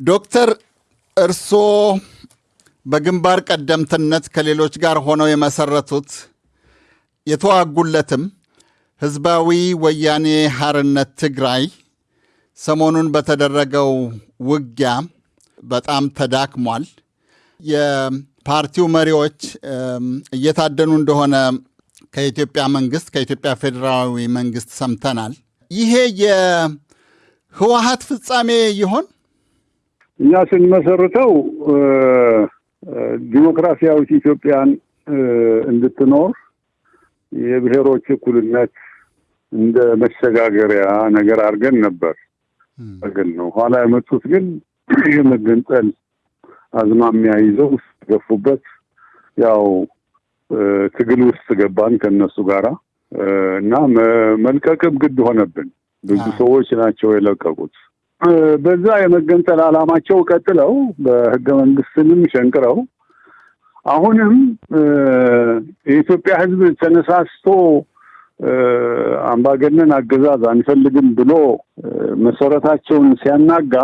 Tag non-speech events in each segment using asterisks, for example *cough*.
ዶክተር እርስዎ በግንባር ቀደምትነት ከሌሎች ጋር ሆነው የመሰረቱት የተዋጉለትም ህዝባዊ ወያኔ ሐርነት ትግራይ ሰሞኑን በተደረገው ውጊያ በጣም ተዳክሟል። የፓርቲው መሪዎች እየታደኑ እንደሆነ ከኢትዮጵያ መንግስት ከኢትዮጵያ ፌዴራላዊ መንግስት ሰምተናል። ይሄ የህወሀት ፍጻሜ ይሆን? እኛ ስንመሰርተው ዲሞክራሲያዊት ኢትዮጵያን እንድትኖር የብሔሮች እኩልነት እንደ መሸጋገሪያ ነገር አድርገን ነበር ግን ነው። ኋላ የመጡት ግን *clears throat* የመገንጠል አዝማሚያ ይዘው ገፉበት። ያው ትግል ውስጥ ገባን ከነሱ ጋራ እና መልቀቅም ግድ ሆነብን። ብዙ ሰዎች ናቸው የለቀቁት። በዛ የመገንጠል ዓላማቸው ቀጥለው በህገ መንግስትንም ሸንቅረው አሁንም የኢትዮጵያ ሕዝብ ተነሳስቶ አምባገነን አገዛዝ አንፈልግም ብሎ መሰረታቸውን ሲያናጋ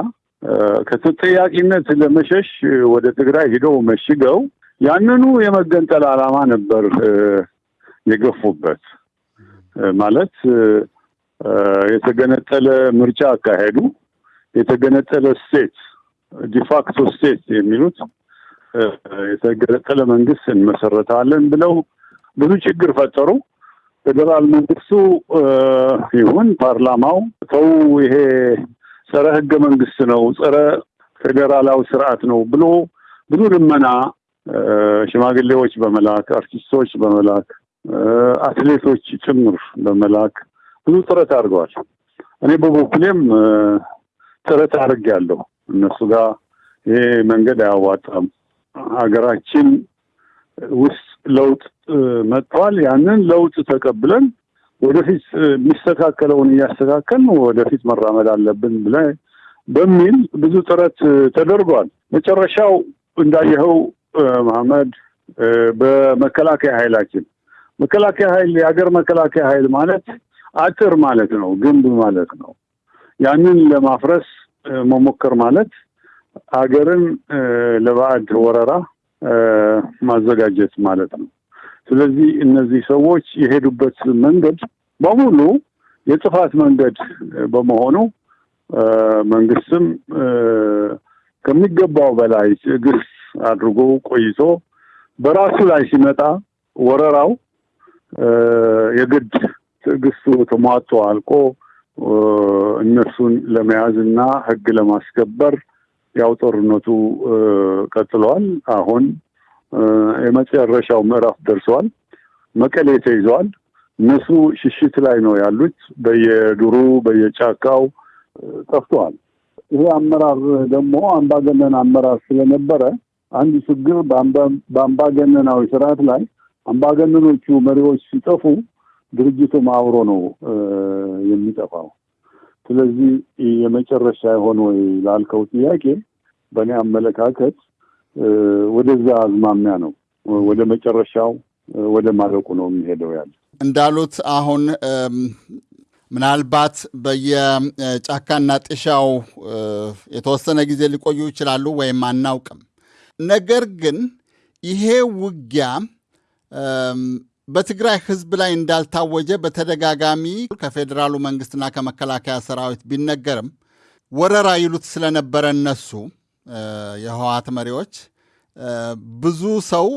ከተጠያቂነት ለመሸሽ ወደ ትግራይ ሂደው መሽገው ያንኑ የመገንጠል ዓላማ ነበር የገፉበት። ማለት የተገነጠለ ምርጫ አካሄዱ። የተገነጠለ ስቴት ዲፋክቶ ስቴት የሚሉት የተገነጠለ መንግስት እንመሰረታለን ብለው ብዙ ችግር ፈጠሩ። ፌዴራል መንግስቱ ይሁን ፓርላማው ተው ይሄ ጸረ ህገ መንግስት ነው፣ ጸረ ፌዴራላዊ ስርዓት ነው ብሎ ብዙ ልመና ሽማግሌዎች በመላክ አርቲስቶች በመላክ አትሌቶች ጭምር በመላክ ብዙ ጥረት አድርገዋል። እኔ በበኩሌም ጥረት አድርጌያለሁ። እነሱ ጋር ይሄ መንገድ አያዋጣም፣ ሀገራችን ውስጥ ለውጥ መጥቷል። ያንን ለውጥ ተቀብለን ወደፊት የሚስተካከለውን እያስተካከልን ወደፊት መራመድ አለብን ብለ በሚል ብዙ ጥረት ተደርጓል። መጨረሻው እንዳየኸው መሐመድ በመከላከያ ኃይላችን መከላከያ ኃይል የሀገር መከላከያ ኃይል ማለት አጥር ማለት ነው፣ ግንብ ማለት ነው። ያንን ለማፍረስ መሞከር ማለት ሀገርን ለባዕድ ወረራ ማዘጋጀት ማለት ነው። ስለዚህ እነዚህ ሰዎች የሄዱበት መንገድ በሙሉ የጥፋት መንገድ በመሆኑ መንግስትም ከሚገባው በላይ ትዕግስት አድርጎ ቆይቶ በራሱ ላይ ሲመጣ ወረራው የግድ ትዕግስቱ ተሟጦ አልቆ እነሱን ለመያዝ እና ሕግ ለማስከበር ያው ጦርነቱ ቀጥለዋል። አሁን የመጨረሻው ምዕራፍ ደርሰዋል። መቀሌ ተይዘዋል። እነሱ ሽሽት ላይ ነው ያሉት። በየዱሩ በየጫካው ጠፍተዋል። ይሄ አመራር ደግሞ አምባገነን አመራር ስለነበረ አንድ ችግር በአምባገነናዊ ስርዓት ላይ አምባገነኖቹ መሪዎች ሲጠፉ ድርጅቱም አብሮ ነው የሚጠፋው። ስለዚህ የመጨረሻ የሆነ ወይ ላልከው ጥያቄ በእኔ አመለካከት ወደዛ አዝማሚያ ነው፣ ወደ መጨረሻው ወደ ማለቁ ነው የሚሄደው ያለ እንዳሉት አሁን ምናልባት በየጫካና ጥሻው የተወሰነ ጊዜ ሊቆዩ ይችላሉ ወይም አናውቅም። ነገር ግን ይሄ ውጊያ በትግራይ ሕዝብ ላይ እንዳልታወጀ በተደጋጋሚ ከፌዴራሉ መንግስትና ከመከላከያ ሰራዊት ቢነገርም ወረራ ይሉት ስለነበረ እነሱ የህወሓት መሪዎች ብዙ ሰው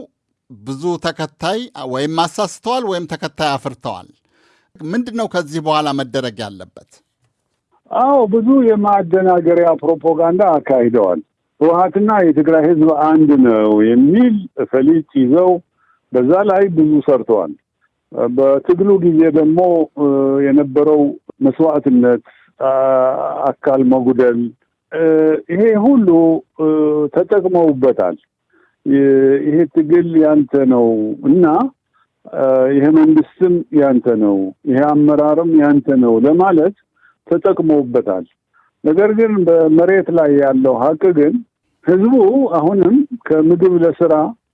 ብዙ ተከታይ ወይም አሳስተዋል ወይም ተከታይ አፍርተዋል። ምንድን ነው ከዚህ በኋላ መደረግ ያለበት? አዎ ብዙ የማደናገሪያ ፕሮፓጋንዳ አካሂደዋል። ህወሓትና የትግራይ ህዝብ አንድ ነው የሚል ፈሊጥ ይዘው በዛ ላይ ብዙ ሰርተዋል። በትግሉ ጊዜ ደግሞ የነበረው መስዋዕትነት፣ አካል መጉደል፣ ይሄ ሁሉ ተጠቅመውበታል። ይሄ ትግል ያንተ ነው እና ይሄ መንግስትም ያንተ ነው፣ ይሄ አመራርም ያንተ ነው ለማለት ተጠቅመውበታል። ነገር ግን በመሬት ላይ ያለው ሀቅ ግን ህዝቡ አሁንም ከምግብ ለስራ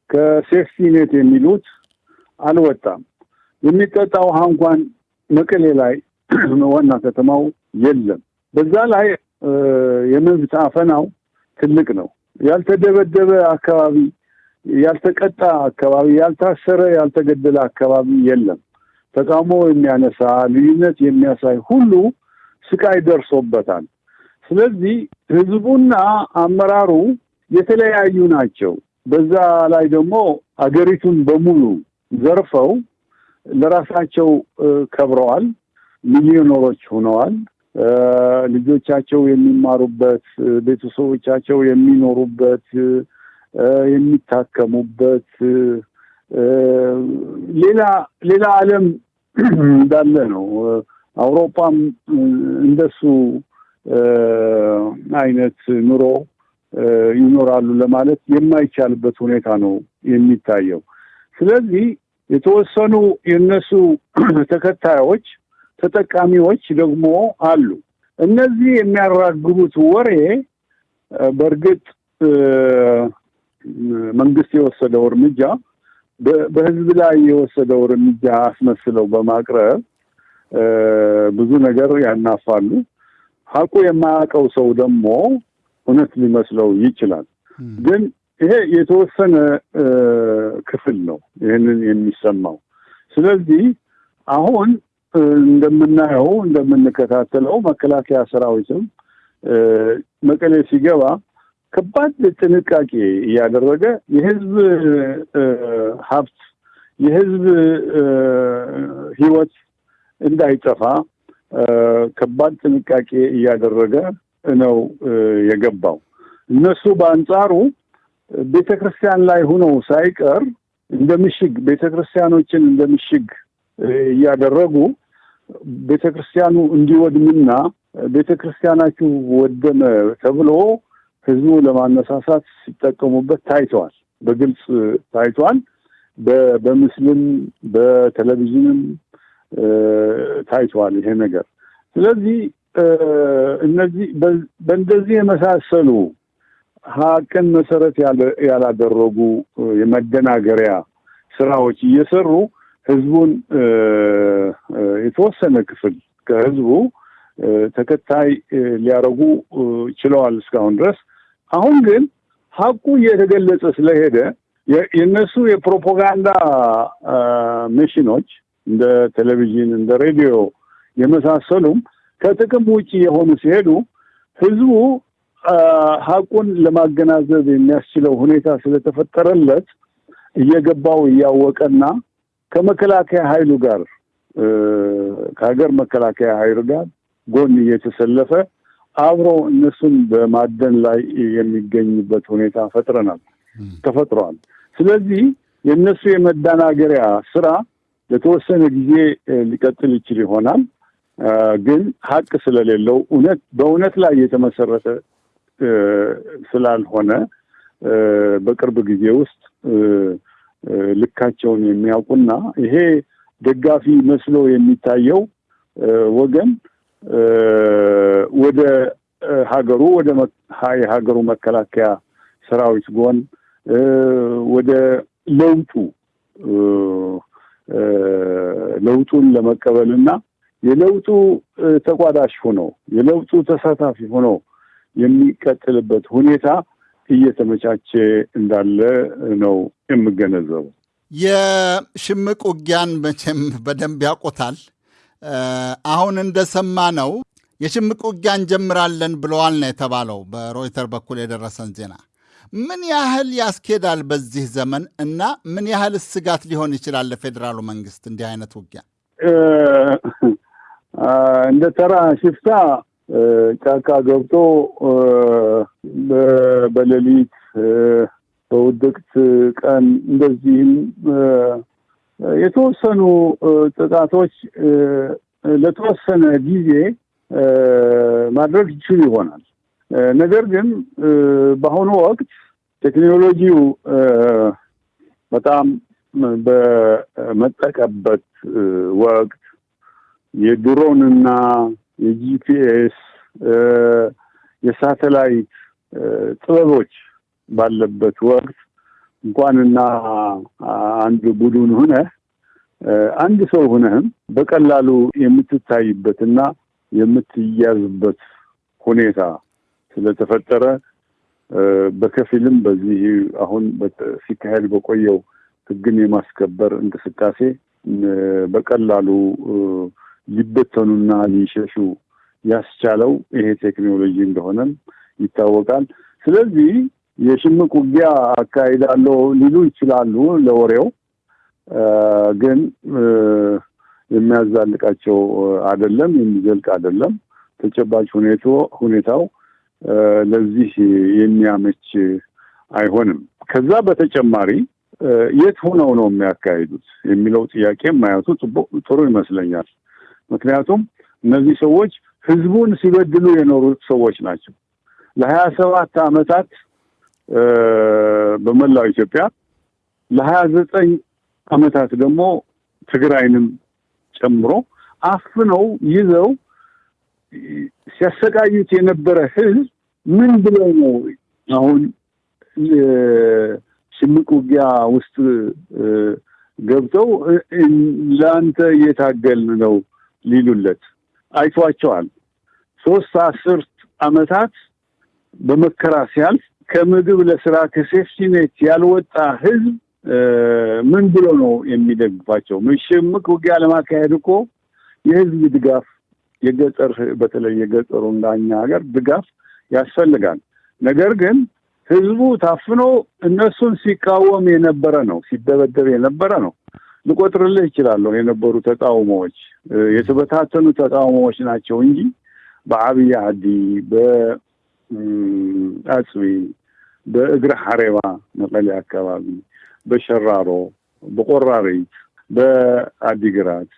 ከሴፍቲ የሚሉት አልወጣም። የሚጠጣ ውሃ እንኳን መቀሌ ላይ *clears throat* ዋና ከተማው የለም። በዛ ላይ የመብት አፈናው ትልቅ ነው። ያልተደበደበ አካባቢ፣ ያልተቀጣ አካባቢ፣ ያልታሰረ ያልተገደለ አካባቢ የለም። ተቃውሞ የሚያነሳ ልዩነት የሚያሳይ ሁሉ ስቃይ ደርሶበታል። ስለዚህ ህዝቡና አመራሩ የተለያዩ ናቸው። በዛ ላይ ደግሞ አገሪቱን በሙሉ ዘርፈው ለራሳቸው ከብረዋል። ሚሊዮነሮች ሆነዋል። ልጆቻቸው የሚማሩበት፣ ቤተሰቦቻቸው የሚኖሩበት፣ የሚታከሙበት ሌላ ሌላ ዓለም እንዳለ ነው። አውሮፓም እንደሱ አይነት ኑሮ ይኖራሉ ለማለት የማይቻልበት ሁኔታ ነው የሚታየው። ስለዚህ የተወሰኑ የነሱ *clears throat* ተከታዮች ተጠቃሚዎች ደግሞ አሉ። እነዚህ የሚያራግቡት ወሬ በእርግጥ መንግስት የወሰደው እርምጃ በህዝብ ላይ የወሰደው እርምጃ አስመስለው በማቅረብ ብዙ ነገር ያናፋሉ። ሀቁ የማያውቀው ሰው ደግሞ እውነት ሊመስለው ይችላል። ግን ይሄ የተወሰነ ክፍል ነው ይህንን የሚሰማው። ስለዚህ አሁን እንደምናየው እንደምንከታተለው መከላከያ ሰራዊትም መቀሌ ሲገባ ከባድ ጥንቃቄ እያደረገ የህዝብ ሀብት የህዝብ ህይወት እንዳይጠፋ ከባድ ጥንቃቄ እያደረገ ነው የገባው። እነሱ በአንጻሩ ቤተ ክርስቲያን ላይ ሆነው ሳይቀር እንደ ምሽግ ቤተ ክርስቲያኖችን እንደ ምሽግ እያደረጉ ቤተ ክርስቲያኑ እንዲወድምና ቤተ ክርስቲያናችሁ ወደመ ተብሎ ህዝቡ ለማነሳሳት ሲጠቀሙበት ታይተዋል። በግልጽ ታይቷል። በምስልም በቴሌቪዥንም ታይተዋል ይሄ ነገር። ስለዚህ እነዚህ በእንደዚህ የመሳሰሉ ሀቅን መሰረት ያላደረጉ የመደናገሪያ ስራዎች እየሰሩ ህዝቡን የተወሰነ ክፍል ከህዝቡ ተከታይ ሊያደርጉ ችለዋል እስካሁን ድረስ። አሁን ግን ሀቁ እየተገለጸ ስለሄደ የእነሱ የፕሮፓጋንዳ መሽኖች እንደ ቴሌቪዥን፣ እንደ ሬዲዮ የመሳሰሉም ከጥቅም ውጭ የሆኑ ሲሄዱ ህዝቡ ሀቁን ለማገናዘብ የሚያስችለው ሁኔታ ስለተፈጠረለት እየገባው እያወቀና ከመከላከያ ኃይሉ ጋር ከሀገር መከላከያ ኃይሉ ጋር ጎን እየተሰለፈ አብሮ እነሱን በማደን ላይ የሚገኝበት ሁኔታ ፈጥረናል ተፈጥሯል። ስለዚህ የእነሱ የመደናገሪያ ስራ ለተወሰነ ጊዜ ሊቀጥል ይችል ይሆናል። ግን ሀቅ ስለሌለው እውነት በእውነት ላይ የተመሰረተ ስላልሆነ በቅርብ ጊዜ ውስጥ ልካቸውን የሚያውቁና ይሄ ደጋፊ መስሎ የሚታየው ወገን ወደ ሀገሩ ወደ የሀገሩ መከላከያ ሰራዊት ጎን ወደ ለውጡ ለውጡን ለመቀበልና የለውጡ ተቋዳሽ ሆኖ የለውጡ ተሳታፊ ሆኖ የሚቀጥልበት ሁኔታ እየተመቻቸ እንዳለ ነው የምገነዘበው። የሽምቅ ውጊያን መቼም በደንብ ያውቁታል። አሁን እንደሰማ ነው የሽምቅ ውጊያ እንጀምራለን ብለዋል ነው የተባለው በሮይተር በኩል የደረሰን ዜና። ምን ያህል ያስኬዳል በዚህ ዘመን እና ምን ያህል ስጋት ሊሆን ይችላል ለፌዴራሉ መንግስት እንዲህ አይነት ውጊያ? እንደ ተራ ሽፍታ ጫካ ገብቶ በሌሊት በውድቅት ቀን እንደዚህም የተወሰኑ ጥቃቶች ለተወሰነ ጊዜ ማድረግ ይችሉ ይሆናል። ነገር ግን በአሁኑ ወቅት ቴክኖሎጂው በጣም በመጠቀበት ወቅት የድሮንና የጂፒኤስ የሳተላይት ጥበቦች ባለበት ወቅት እንኳንና አንድ ቡድን ሁነህ አንድ ሰው ሁነህም በቀላሉ የምትታይበትና የምትያዝበት ሁኔታ ስለተፈጠረ በከፊልም በዚህ አሁን ሲካሄድ በቆየው ሕግን የማስከበር እንቅስቃሴ በቀላሉ ሊበተኑና ሊሸሹ ያስቻለው ይሄ ቴክኖሎጂ እንደሆነም ይታወቃል። ስለዚህ የሽምቅ ውጊያ አካሂዳለሁ ሊሉ ይችላሉ ለወሬው ግን የሚያዛልቃቸው አይደለም፣ የሚዘልቅ አይደለም። ተጨባጭ ሁኔታው ለዚህ የሚያመች አይሆንም። ከዛ በተጨማሪ የት ሆነው ነው የሚያካሂዱት የሚለው ጥያቄ ማየቱ ጥሩ ይመስለኛል። ምክንያቱም እነዚህ ሰዎች ህዝቡን ሲበድሉ የኖሩት ሰዎች ናቸው። ለሀያ ሰባት ዓመታት በመላው ኢትዮጵያ ለሀያ ዘጠኝ ዓመታት ደግሞ ትግራይንም ጨምሮ አፍነው ይዘው ሲያሰቃዩት የነበረ ህዝብ ምን ብለው ነው አሁን ሽምቅ ውጊያ ውስጥ ገብተው ለአንተ እየታገልን ነው ሊሉለት አይቷቸዋል። ሶስት አስርት ዓመታት በመከራ ሲያልፍ ከምግብ ለስራ ከሴፍቲኔት ያልወጣ ህዝብ ምን ብሎ ነው የሚደግፋቸው? ሽምቅ ውጊያ ለማካሄድ እኮ የህዝብ ድጋፍ የገጠር በተለይ የገጠሩ እንዳኛ ሀገር ድጋፍ ያስፈልጋል። ነገር ግን ህዝቡ ታፍኖ እነሱን ሲቃወም የነበረ ነው፣ ሲደበደብ የነበረ ነው። ልቆጥርልህ ይችላለሁ የነበሩ ተቃውሞዎች የተበታተኑ ተቃውሞዎች ናቸው እንጂ በአብይ አዲ፣ በአጽቢ፣ በእግረ ሐሬባ መቀሌ አካባቢ፣ በሸራሮ፣ በቆራሪት፣ በአዲግራት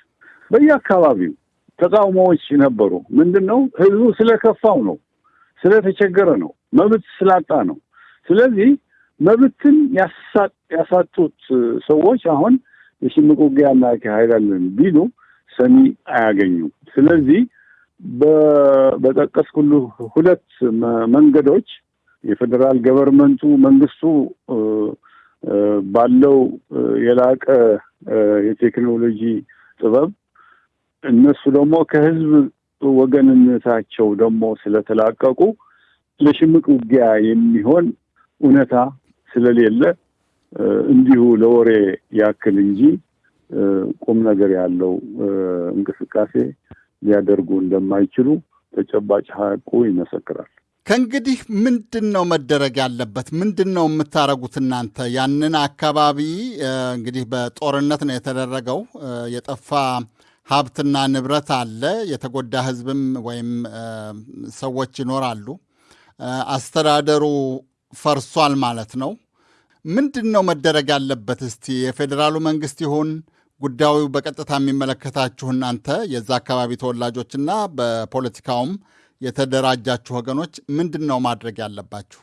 በየአካባቢው ተቃውሞዎች ነበሩ። ምንድን ነው ህዝቡ ስለከፋው ነው፣ ስለተቸገረ ነው፣ መብት ስላጣ ነው። ስለዚህ መብትን ያሳጡት ሰዎች አሁን የሽምቅ ውጊያ እናካሄዳለን ቢሉ ሰሚ አያገኙም። ስለዚህ በጠቀስኩልህ ሁለት መንገዶች የፌዴራል ገቨርንመንቱ መንግስቱ ባለው የላቀ የቴክኖሎጂ ጥበብ እነሱ ደግሞ ከህዝብ ወገንነታቸው ደግሞ ስለተላቀቁ ለሽምቅ ውጊያ የሚሆን እውነታ ስለሌለ እንዲሁ ለወሬ ያክል እንጂ ቁም ነገር ያለው እንቅስቃሴ ሊያደርጉ እንደማይችሉ ተጨባጭ ሀቁ ይመሰክራል። ከእንግዲህ ምንድን ነው መደረግ ያለበት? ምንድን ነው የምታደርጉት እናንተ? ያንን አካባቢ እንግዲህ በጦርነት ነው የተደረገው። የጠፋ ሀብትና ንብረት አለ። የተጎዳ ህዝብም ወይም ሰዎች ይኖራሉ። አስተዳደሩ ፈርሷል ማለት ነው። ምንድን ነው መደረግ ያለበት? እስቲ የፌዴራሉ መንግስት ይሁን ጉዳዩ በቀጥታ የሚመለከታችሁ እናንተ የዛ አካባቢ ተወላጆችና በፖለቲካውም የተደራጃችሁ ወገኖች ምንድን ነው ማድረግ ያለባችሁ?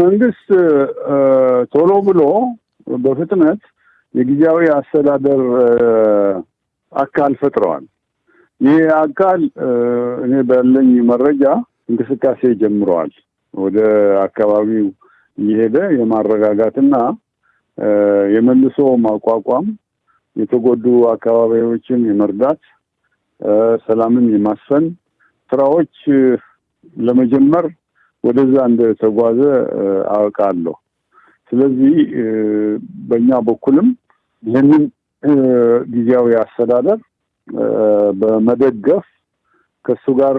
መንግስት ቶሎ ብሎ በፍጥነት የጊዜያዊ አስተዳደር አካል ፈጥረዋል። ይህ አካል እኔ ባለኝ መረጃ እንቅስቃሴ ጀምረዋል። ወደ አካባቢው እየሄደ የማረጋጋትና የመልሶ ማቋቋም የተጎዱ አካባቢዎችን የመርዳት ሰላምን የማስፈን ስራዎች ለመጀመር ወደዛ እንደተጓዘ አውቃለሁ። ስለዚህ በእኛ በኩልም ይህንን ጊዜያዊ አስተዳደር በመደገፍ ከእሱ ጋር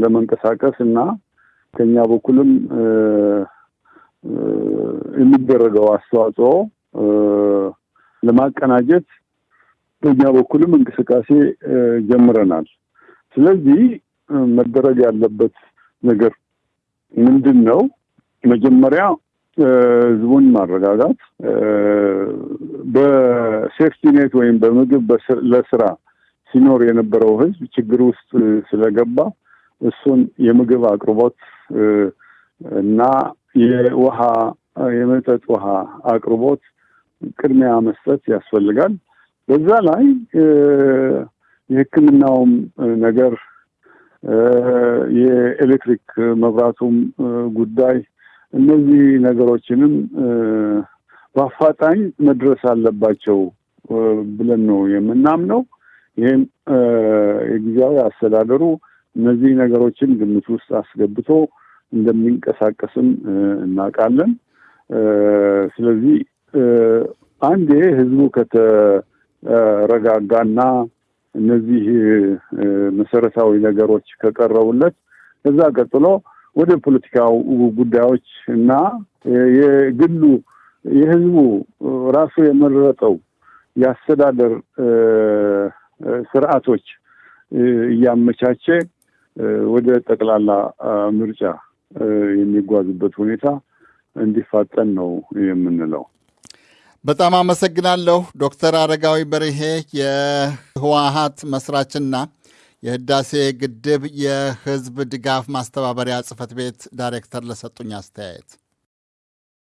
ለመንቀሳቀስ እና ከኛ በኩልም የሚደረገው አስተዋጽኦ ለማቀናጀት በእኛ በኩልም እንቅስቃሴ ጀምረናል። ስለዚህ መደረግ ያለበት ነገር ምንድን ነው? መጀመሪያ ህዝቡን ማረጋጋት፣ በሴፍቲኔት ወይም በምግብ ለስራ ሲኖር የነበረው ህዝብ ችግር ውስጥ ስለገባ እሱን የምግብ አቅርቦት እና የውሃ የመጠጥ ውሃ አቅርቦት ቅድሚያ መስጠት ያስፈልጋል። በዛ ላይ የሕክምናውም ነገር የኤሌክትሪክ መብራቱም ጉዳይ እነዚህ ነገሮችንም በአፋጣኝ መድረስ አለባቸው ብለን ነው የምናምነው። ይህም የጊዜያዊ አስተዳደሩ እነዚህ ነገሮችን ግምት ውስጥ አስገብቶ እንደሚንቀሳቀስም እናውቃለን። ስለዚህ አንዴ ህዝቡ ከተረጋጋና እነዚህ መሰረታዊ ነገሮች ከቀረቡለት ከዛ ቀጥሎ ወደ ፖለቲካው ጉዳዮች እና የግሉ የህዝቡ ራሱ የመረጠው የአስተዳደር ስርዓቶች እያመቻቸ ወደ ጠቅላላ ምርጫ የሚጓዙበት ሁኔታ እንዲፋጠን ነው የምንለው። በጣም አመሰግናለሁ ዶክተር አረጋዊ በርሄ የህወሀት መስራችና የህዳሴ ግድብ የህዝብ ድጋፍ ማስተባበሪያ ጽህፈት ቤት ዳይሬክተር ለሰጡኝ አስተያየት